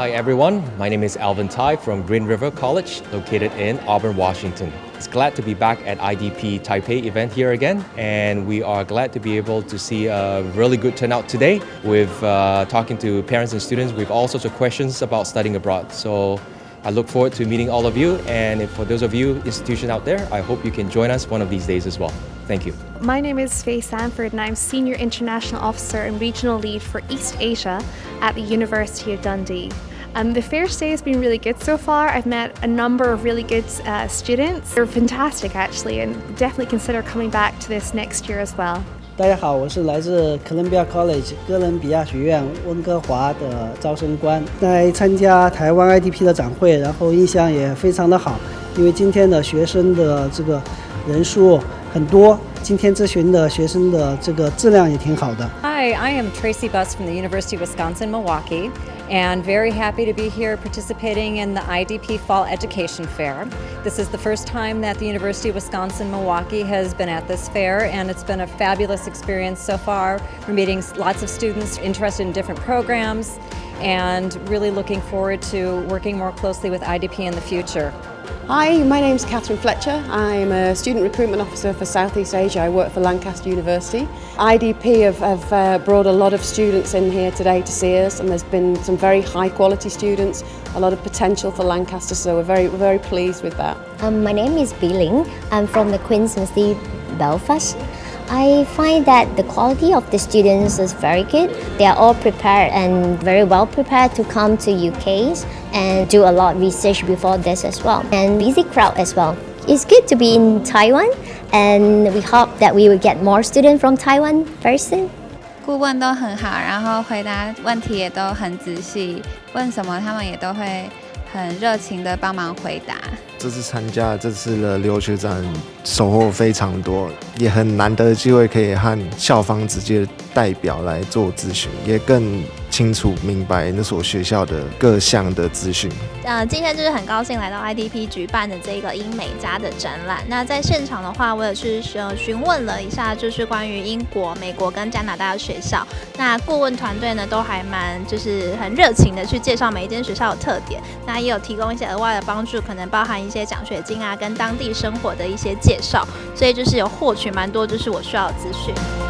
Hi everyone, my name is Alvin Tai from Green River College, located in Auburn, Washington. It's glad to be back at IDP Taipei event here again, and we are glad to be able to see a really good turnout today with uh, talking to parents and students with all sorts of questions about studying abroad. So I look forward to meeting all of you, and for those of you institution out there, I hope you can join us one of these days as well. Thank you. My name is Faye Sanford and I'm Senior International Officer and Regional Lead for East Asia at the University of Dundee. Um, the fair stay has been really good so far. I've met a number of really good uh, students. They're fantastic actually and definitely consider coming back to this next year as well. 大家好，我是来自 Columbia College 哥伦比亚学院温哥华的招生官，在参加台湾 IDP 的展会，然后印象也非常的好，因为今天的学生的这个人数很多，今天咨询的学生的这个质量也挺好的。Hi, I am Tracy Buss from the University of Wisconsin Milwaukee and very happy to be here participating in the IDP Fall Education Fair. This is the first time that the University of Wisconsin Milwaukee has been at this fair and it's been a fabulous experience so far. We're meeting lots of students interested in different programs and really looking forward to working more closely with IDP in the future. Hi, my name is Catherine Fletcher. I'm a Student Recruitment Officer for Southeast Asia. I work for Lancaster University. IDP have, have uh, brought a lot of students in here today to see us and there's been some very high quality students, a lot of potential for Lancaster, so we're very, very pleased with that. Um, my name is Biling. I'm from the Queen's University Belfast. I find that the quality of the students is very good. They are all prepared and very well prepared to come to UKs and do a lot of research before this as well. And busy crowd as well. It's good to be in Taiwan and we hope that we will get more students from Taiwan very soon. 顾问都很好，然后回答问题也都很仔细，问什么他们也都会很热情的帮忙回答。这次参加这次的留学展，收获非常多， 也很难得的机会可以和校方直接代表来做咨询，也更。清楚明白那所学校的各项的资讯。呃，今天就是很高兴来到 IDP 举办的这个英美加的展览。那在现场的话，我也是呃询问了一下，就是关于英国、美国跟加拿大的学校。那顾问团队呢，都还蛮就是很热情的去介绍每一间学校的特点。那也有提供一些额外的帮助，可能包含一些奖学金啊，跟当地生活的一些介绍。所以就是有获取蛮多就是我需要的资讯。